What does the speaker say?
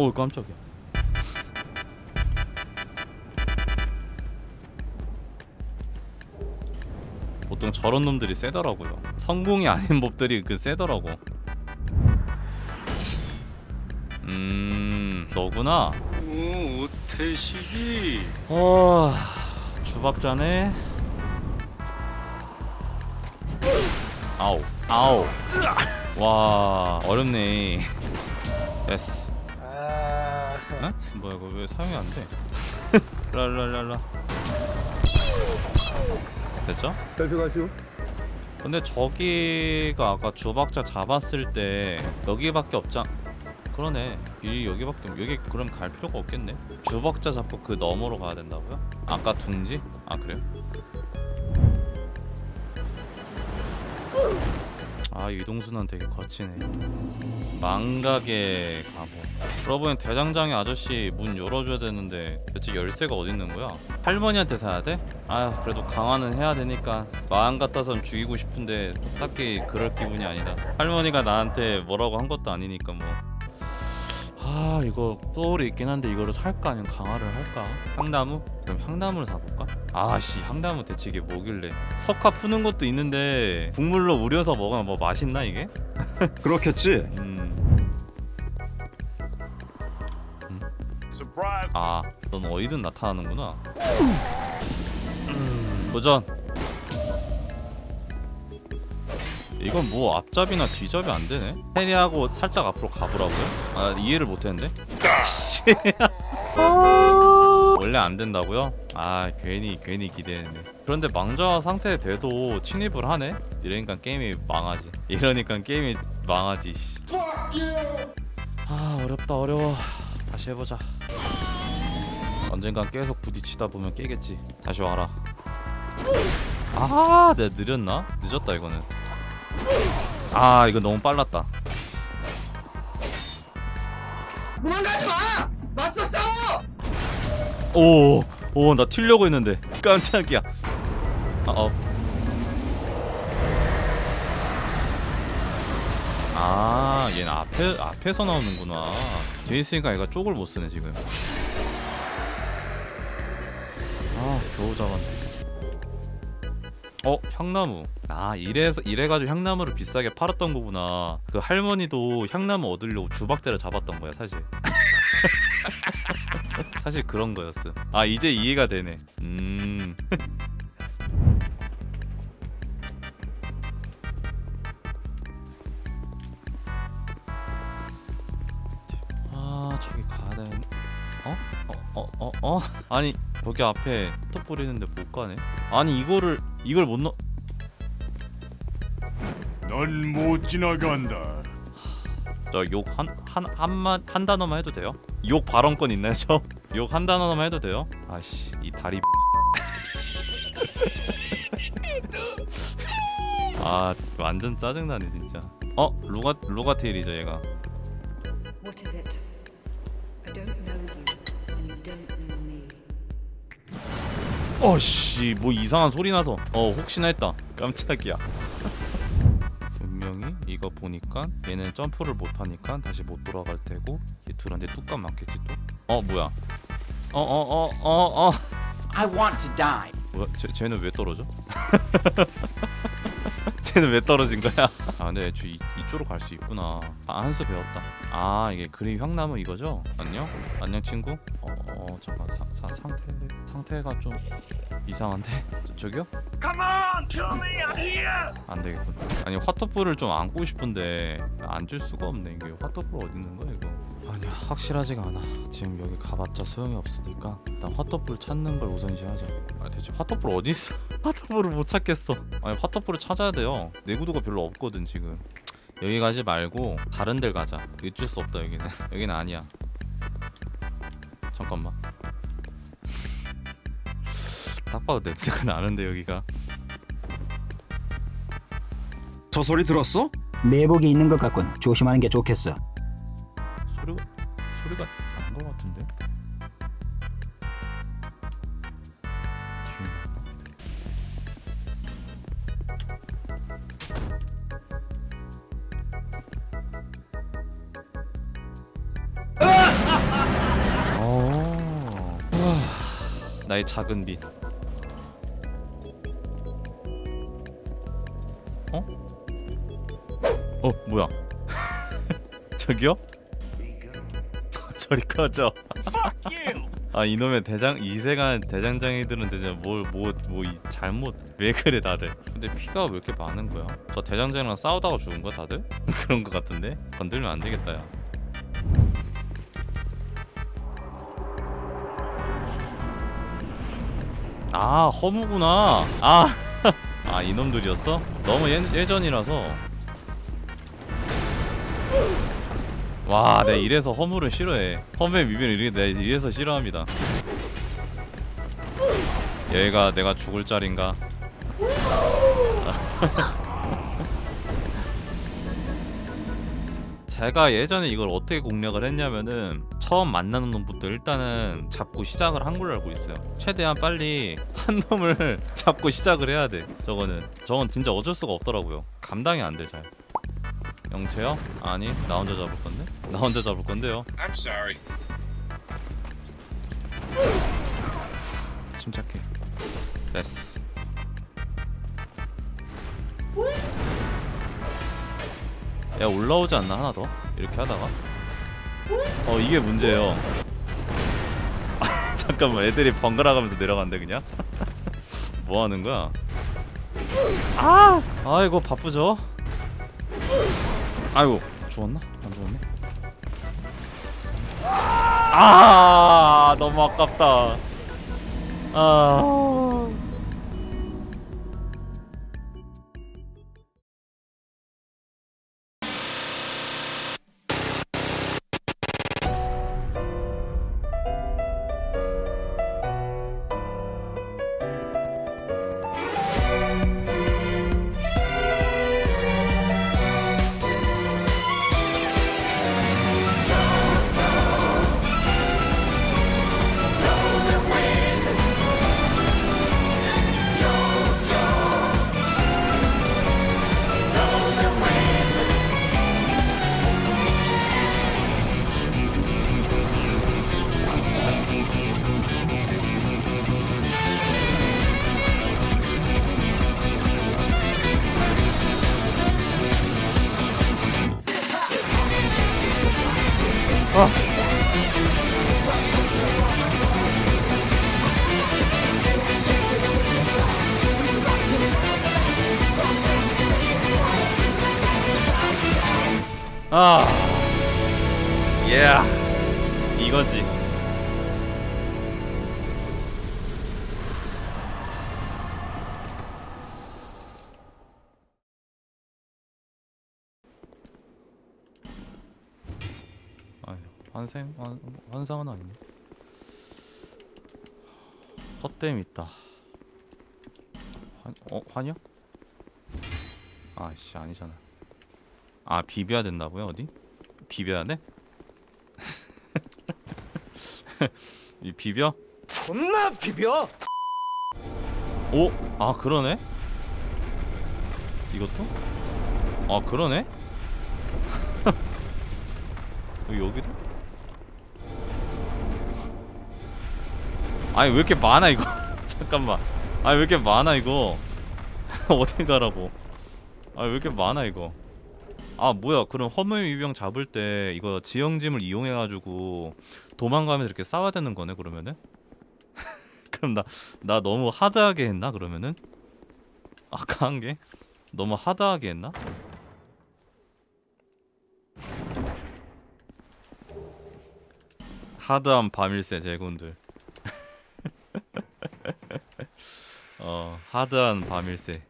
어 깜짝이야. 보통 저런 놈들이 세더라고요. 성공이 아닌 몹들이 그 세더라고. 음 너구나. 오, 오태식이. 어 주박자네. 아우 아우 와 어렵네. 됐어. 아, 어? 뭐야 이거 왜 사용이 안 돼? 랄랄랄라 됐죠? 셀프 가시오. 근데 저기가 아까 주박자 잡았을 때 여기밖에 없자 그러네 이 여기밖에 없- 여기 그럼 갈 필요가 없겠네 주박자 잡고 그 너머로 가야 된다고요? 아까 둥지? 아 그래요? 아 이동수는 되게 거치네 망각의 가보 그러고 보니 대장장이 아저씨 문 열어줘야 되는데 대체 열쇠가 어디 있는 거야? 할머니한테 사야 돼? 아휴 그래도 강화는 해야 되니까 마음 같아선 죽이고 싶은데 딱히 그럴 기분이 아니다 할머니가 나한테 뭐라고 한 것도 아니니까 뭐 아 이거 소울이 있긴 한데 이거를 살까 아니면 강화를 할까? 향나무? 그럼 향나무를 사볼까? 아씨 향나무 대체 이게 뭐길래 석화 푸는 것도 있는데 국물로 우려서 먹으면 뭐 맛있나 이게? 그렇겠지. 음. surprise. 아, 넌 어디든 나타나는구나. 음, 도전. 이건 뭐 앞잡이나 뒤잡이 안 되네. parry하고 살짝 앞으로 가보라고요? 아 이해를 못했는데. 씨. 원래 안 된다고요? 아 괜히 괜히 기대했네. 그런데 망자 상태 돼도 침입을 하네? 이러니까 게임이 망하지. 이러니까 게임이 망하지. 씨. 아 어렵다 어려워. 다시 해보자. 언젠간 계속 부딪히다 보면 깨겠지. 다시 와라. 아, 내가 느렸나? 늦었다 이거는. 아, 이거 너무 빨랐다. 도망가지 마! 맞서 싸워! 오, 오, 나 튀려고 했는데 깜짝이야. 아, 어. 아, 얘는 앞에 앞에서 나오는구나. 뒤에 있으니까 얘가 쪽을 못 쓰네 지금. 아, 겨우 잡았네. 어, 향나무. 아, 이래서 이래가지고 향나무를 비싸게 팔았던 거구나. 그 할머니도 향나무 얻으려고 주박대를 잡았던 거야 사실. 사실 그런 거였어. 아 이제 이해가 되네. 음. 아 저기 가야 되는. 어? 어? 어? 어? 어? 아니 거기 앞에 톱 뿌리는데 못 가네. 아니 이거를 이걸 못 넣. 넌 못 지나간다. 저욕 한한 한만 한 단어만 해도 돼요? 욕 발언권 있나요 저? 욕 한 단어만 해도 돼요? 아씨 이 다리 아 완전 짜증나네 진짜 어 루가 루가테일이죠 얘가 어씨 뭐 이상한 소리 나서 어 혹시나 했다 깜짝이야 분명히 이거 보니까 얘는 점프를 못하니까 다시 못 돌아갈 테고 얘 둘한테 뚜껑 맞겠지 또 어 뭐야 어 어 어 어어 I want to die. 뭐야? 쟤, 쟤는 왜 떨어져? 쟤는 왜 떨어진 거야? 아 근데 애초에 이, 이쪽으로 갈 수 있구나 아 한 수 배웠다 아 이게 그림 향나무 이거죠? 안녕? 안녕 친구? 어, 어 잠깐 사, 사, 상태 상태가 좀 이상한데? 저, 저기요? Come on, kill me, I'm here. 안 되겠군. 아니 화토프를 좀 안고 싶은데 앉을 수가 없네. 이게 화토프 어디 있는 거야 이거? 아니야 확실하지가 않아. 지금 여기 가봤자 소용이 없으니까 일단 화토프를 찾는 걸 우선시하자. 아 대체 화토프 어디 있어? 화토프를 못 찾겠어. 아니 화토프를 찾아야 돼요. 내구도가 별로 없거든 지금. 여기 가지 말고 다른 데 가자. 어쩔 수 없다 여기는. 여기는 아니야 잠깐만 딱 봐도 냄새가 나는데 여기가 저 소리 들었어? 매복이 있는 것 같군. 조심하는 게 좋겠어. 소리가 소리가 난 것 같은데. 나의 작은 빛 어? 어 뭐야? 저기요? 저리 꺼져. 아 이놈의 대장 이세간 대장장이들은 대체 뭘뭐뭐 잘못 왜 그래 다들? 근데 피가 왜 이렇게 많은 거야? 저 대장장이랑 싸우다가 죽은 거야 다들? 그런 거 같은데? 건들면 안 되겠다 야 아 허무구나. 아, 아 이놈들이었어? 너무 예, 예전이라서. 와 내가 이래서 허무를 싫어해. 허무의 미변을 내가 이래서 싫어합니다. 여기가 내가 죽을 자리인가? 제가 예전에 이걸 어떻게 공략을 했냐면은 처음 만나는 놈부터 일단은 잡고 시작을 한 걸로 알고 있어요. 최대한 빨리 한 놈을 잡고 시작을 해야 돼. 저거는. 저건 진짜 어쩔 수가 없더라고요. 감당이 안 돼 잘. 영채요? 아니 나 혼자 잡을 건데? 나 혼자 잡을 건데요. I'm sorry. 침착해. 됐어. 야 올라오지 않나? 하나 더? 이렇게 하다가 어 이게 문제예요. 잠깐만 애들이 번갈아 가면서 내려간대 그냥? 뭐 하는 거야? 아! 아이고 바쁘죠? 아이고 죽었나? 안 죽었네? 아 너무 아깝다. 아 아, 예, 이거지. 아유, 환생, 환, 환상은 아니네. 헛됨 있다. 환, 어, 환이요? 아씨 아니잖아. 아 비벼야 된다고요 어디? 비벼야 돼? 이 비벼? 존나 비벼. 오? 아 그러네? 이것도? 아 그러네? 여기 여기도? 아니 왜 이렇게 많아 이거 잠깐만 아니 왜 이렇게 많아 이거 어디 가라고 아왜 이렇게 많아 이거 아 뭐야 그럼 허무의 유병 잡을 때 이거 지형짐을 이용해가지고 도망가면서 이렇게 싸워야 되는 거네 그러면은? 그럼 나 나 너무 하드하게 했나 그러면은? 아까 한 게 너무 하드하게 했나? 하드한 밤일세 제군들 어 하드한 밤일세